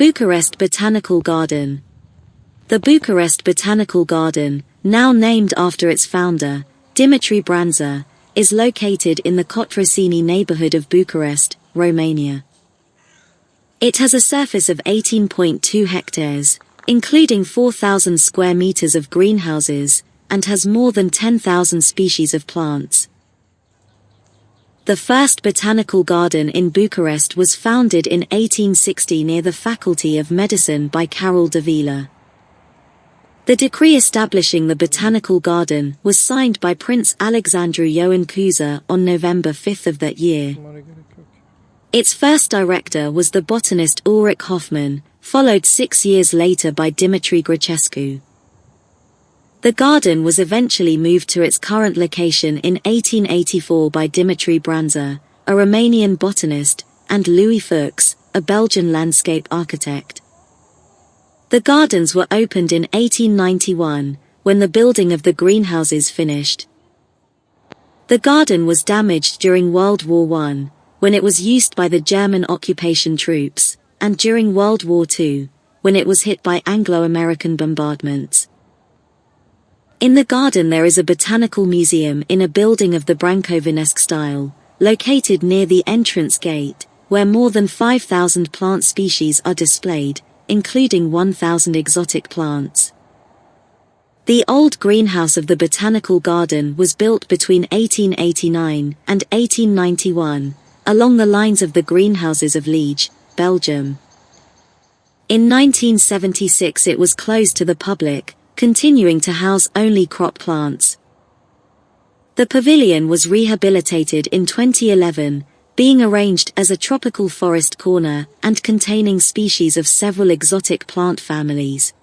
Bucharest Botanical Garden. The Bucharest Botanical Garden, now named after its founder, Dimitri Branza, is located in the Cotroceni neighborhood of Bucharest, Romania. It has a surface of 18.2 hectares, including 4,000 square meters of greenhouses, and has more than 10,000 species of plants. The first botanical garden in Bucharest was founded in 1860 near the Faculty of Medicine by Carol Davila. The decree establishing the botanical garden was signed by Prince Alexandru Ioan Cuza on November 5 of that year. Its first director was the botanist Ulrich Hoffmann, followed six years later by Dimitri Grecescu. The garden was eventually moved to its current location in 1884 by Dimitri Branza, a Romanian botanist, and Louis Fuchs, a Belgian landscape architect. The gardens were opened in 1891, when the building of the greenhouses finished. The garden was damaged during World War I, when it was used by the German occupation troops, and during World War II, when it was hit by Anglo-American bombardments. In the garden there is a botanical museum in a building of the Brancovenesque style, located near the entrance gate, where more than 5,000 plant species are displayed, including 1,000 exotic plants. The old greenhouse of the botanical garden was built between 1889 and 1891, along the lines of the greenhouses of Liege, Belgium. In 1976 it was closed to the public, continuing to house only crop plants. The pavilion was rehabilitated in 2011, being arranged as a tropical forest corner and containing species of several exotic plant families.